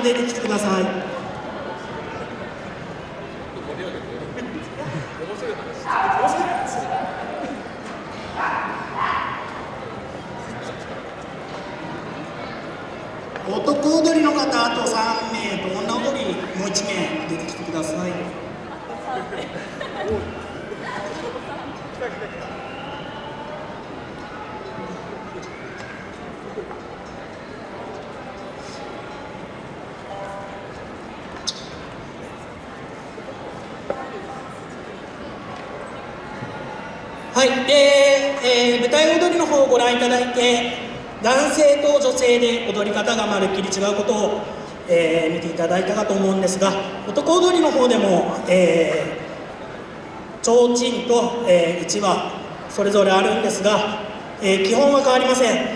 まで出てきてください。男踊りの方あと3名と女踊りもう1名出てきてください はいで、えー舞台踊りの方をご覧いただいて男性と女性で踊り方がまるっきり違うことを、えー見ていただいたかと思うんですが男踊りの方でも、えー提灯と、えー、うちわそれぞれあるんですが、えー基本は変わりません。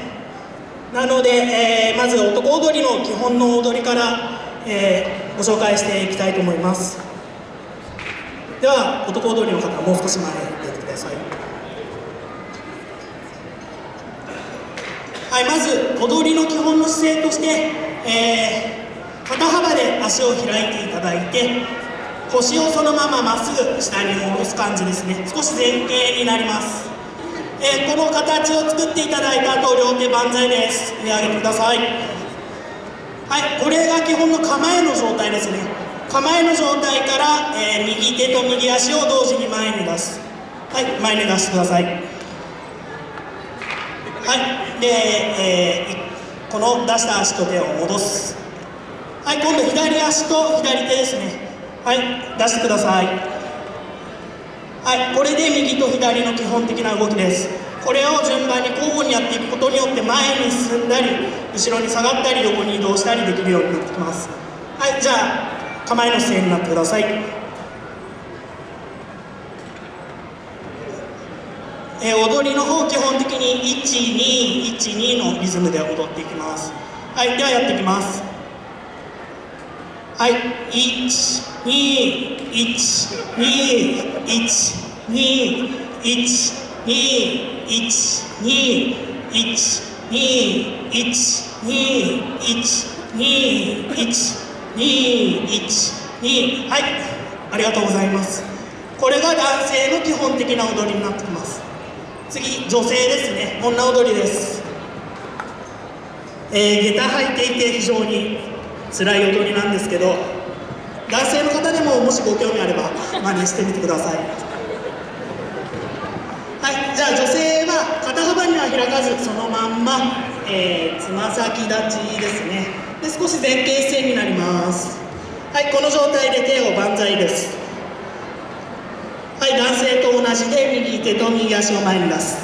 なので、えーまず男踊りの基本の踊りから、えーご紹介していきたいと思います。では男踊りの方もう少し前に出てください。はい、まず踊りの基本の姿勢として、えー肩幅で足を開いていただいて腰をそのまままっすぐ下に下ろす感じですね。少し前傾になります、えーこの形を作っていただいた後両手万歳です。上上げてください。はいこれが基本の構えの状態ですね。構えの状態から、えー右手と右足を同時に前に出す。はい前に出してください。はい、で、えーこの出した足と手を戻す。はい、今度左足と左手ですね。はい、出してください。はい、これで右と左の基本的な動きです。これを順番に交互にやっていくことによって前に進んだり、後ろに下がったり、横に移動したりできるようになってきます。はい、じゃあ構えの姿勢になってください。えー踊りの方基本的に1212のリズムで踊っていきます。はいではやっていきます。はい12112121212121212はいありがとうございますこれが男性の基本的な踊りになってきます次女性ですね。女踊りです。えー、下駄履いていて非常に辛い踊りなんですけど男性の方でももしご興味あれば真似してみてください。はいじゃあ女性は肩幅には開かずそのまんまえーつま先立ちですね。で少し前傾姿勢になります。はいこの状態で手を万歳です。はい男性と同じで右手と右足を前に出す。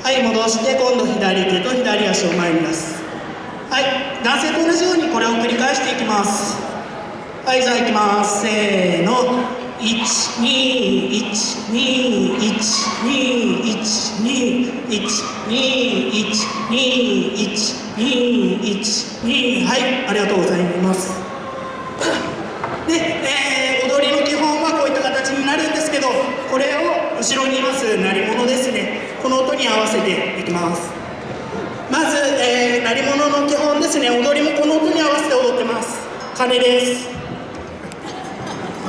はい戻して今度左手と左足を前に出す。はい男性と同じようにこれを繰り返していきます。はいじゃあ行きます。せーの。1212121212121212はいありがとうございます。後ろにいます鳴り物ですね。この音に合わせていきます。まず、えー鳴り物の基本ですね。踊りもこの音に合わせて踊ってます。鐘です。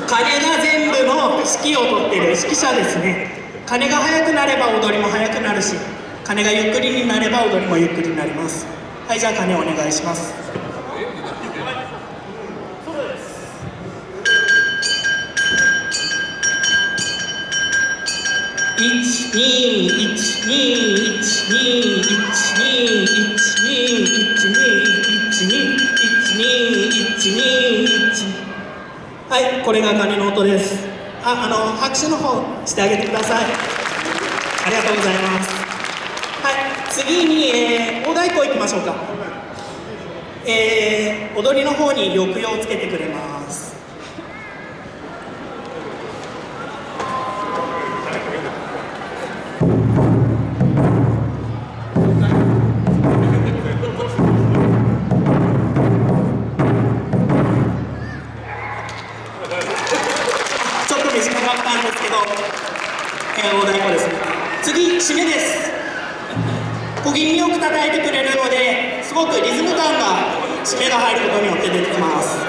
鐘が全部の指揮を取っている指揮者ですね。鐘が速くなれば踊りも速くなるし鐘がゆっくりになれば踊りもゆっくりになります。はいじゃあ鐘お願いします。はいこれが鐘の音です。ああの拍手の方してあげてください。ありがとうございます。はい次に、えー、大太鼓いきましょうか。えー、踊りの方に抑揚をつけてくれます。締めが入ることによって出てきます。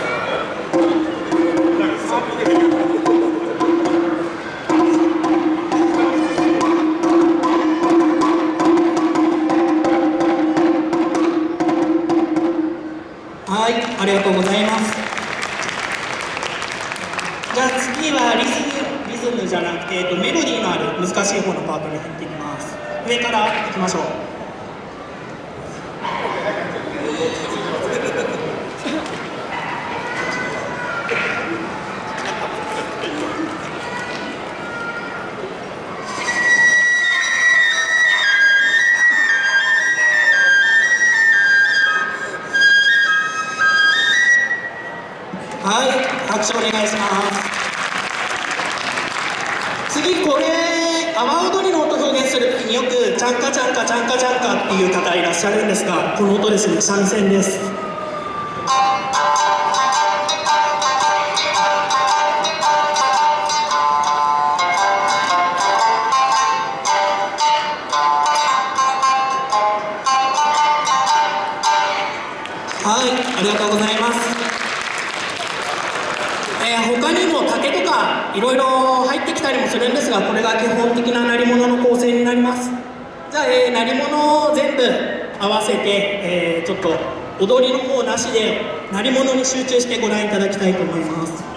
はいありがとうございます。じゃあ次はリズムリズムじゃなくて、えっと、メロディーのある難しい方のパートに入っていきます。上からいきましょう。拍手お願いします。次これ阿波踊りの音表現する時によく「ちゃんかちゃんかちゃんかちゃんか」っていう方いらっしゃるんですがこの音ですね。三味線です。きたりもするんですがこれが基本的な鳴り物の構成になります。じゃあ、えー、鳴り物を全部合わせて、えー、ちょっと踊りの方なしで鳴り物に集中してご覧いただきたいと思います。